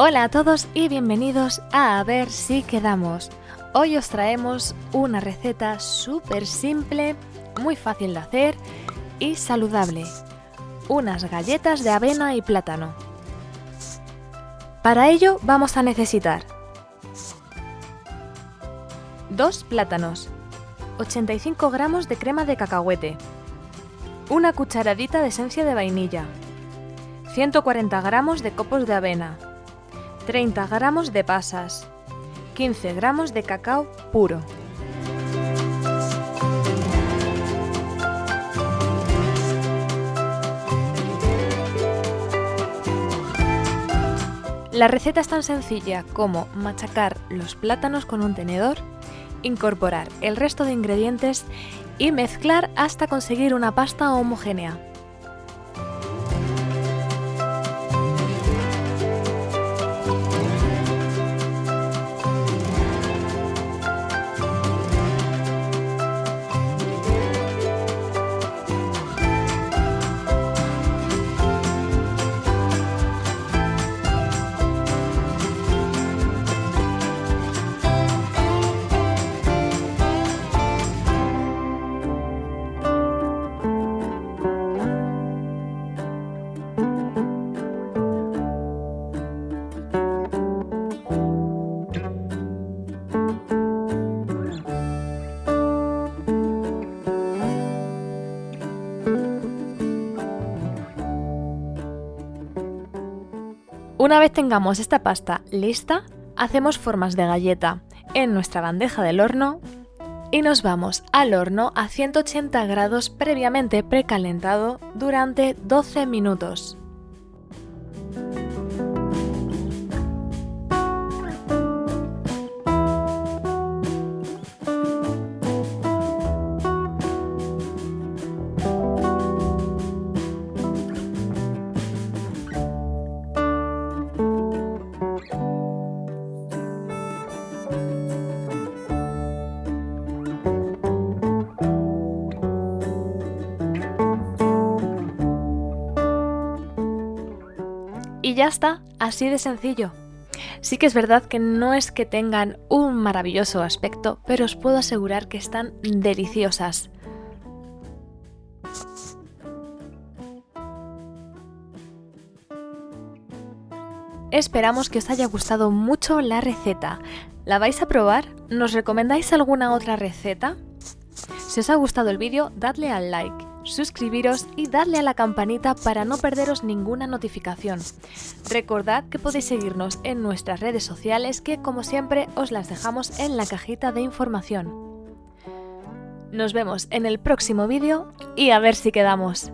Hola a todos y bienvenidos a A ver si quedamos. Hoy os traemos una receta súper simple, muy fácil de hacer y saludable. Unas galletas de avena y plátano. Para ello vamos a necesitar dos plátanos, 85 gramos de crema de cacahuete, una cucharadita de esencia de vainilla, 140 gramos de copos de avena, 30 gramos de pasas, 15 gramos de cacao puro. La receta es tan sencilla como machacar los plátanos con un tenedor, incorporar el resto de ingredientes y mezclar hasta conseguir una pasta homogénea. Una vez tengamos esta pasta lista, hacemos formas de galleta en nuestra bandeja del horno y nos vamos al horno a 180 grados previamente precalentado durante 12 minutos. Y ya está, así de sencillo. Sí que es verdad que no es que tengan un maravilloso aspecto, pero os puedo asegurar que están deliciosas. Esperamos que os haya gustado mucho la receta. ¿La vais a probar? ¿Nos recomendáis alguna otra receta? Si os ha gustado el vídeo, dadle al like suscribiros y darle a la campanita para no perderos ninguna notificación. Recordad que podéis seguirnos en nuestras redes sociales que como siempre os las dejamos en la cajita de información. Nos vemos en el próximo vídeo y a ver si quedamos.